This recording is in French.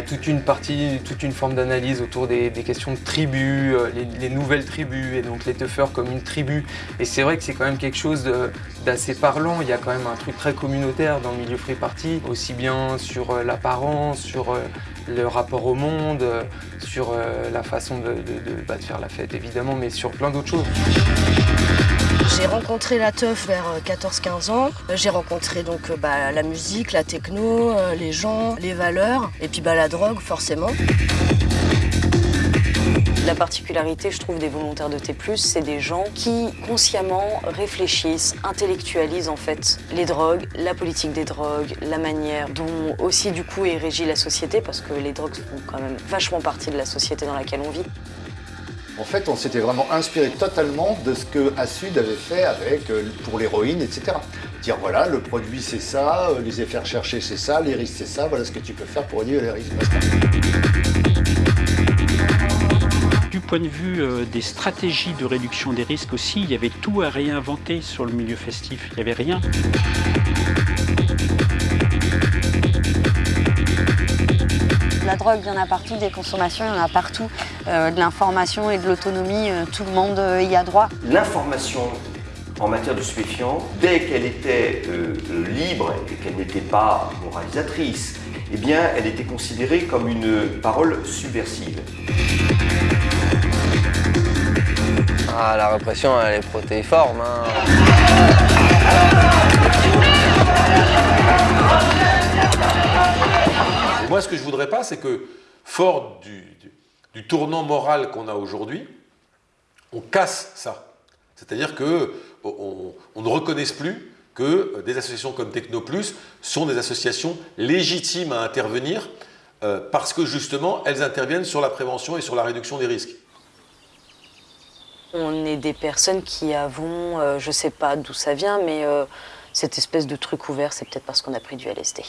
toute une partie, toute une forme d'analyse autour des, questions de tribus, euh, les, nouvelles tribus, et donc les teufeurs comme une tribu. Et c'est vrai que c'est quand même quelque chose d'assez parlant. Il y a quand même un truc très communautaire dans le milieu free party, aussi bien sur euh, l'apparence, sur le rapport au monde, sur la façon bah, de faire la fête évidemment, mais sur plein d'autres choses. J'ai rencontré la teuf vers 14-15 ans. J'ai rencontré donc bah, la musique, la techno, les gens, les valeurs et puis bah, la drogue forcément. La particularité, je trouve, des volontaires de T+, c'est des gens qui consciemment réfléchissent, intellectualisent en fait les drogues, la politique des drogues, la manière dont aussi du coup est régie la société, parce que les drogues font quand même vachement partie de la société dans laquelle on vit. En fait, on s'était vraiment inspiré totalement de ce que Assud avait fait avec, euh, pour l'héroïne, etc. Dire voilà, le produit c'est ça, euh, les effets recherchés c'est ça, les risques c'est ça, voilà ce que tu peux faire pour réduire les risques. Du point de vue euh, des stratégies de réduction des risques aussi, il y avait tout à réinventer sur le milieu festif, il n'y avait rien. Drogue, il y en a partout, des consommations, il y en a partout. Euh, de l'information et de l'autonomie, euh, tout le monde euh, y a droit. L'information en matière de stupéfiants, dès qu'elle était libre et qu'elle n'était pas moralisatrice, eh bien, elle était considérée comme une parole subversive. Ah, la répression, elle est protéiforme. Hein. Voudrais pas, c'est que, fort du, tournant moral qu'on a aujourd'hui, on casse ça. C'est-à-dire qu'on on ne reconnaisse plus que des associations comme Technoplus sont des associations légitimes à intervenir euh, parce que justement, elles interviennent sur la prévention et sur la réduction des risques. On est des personnes qui avons, euh, je ne sais pas d'où ça vient, mais euh, cette espèce de truc ouvert, c'est peut-être parce qu'on a pris du LSD.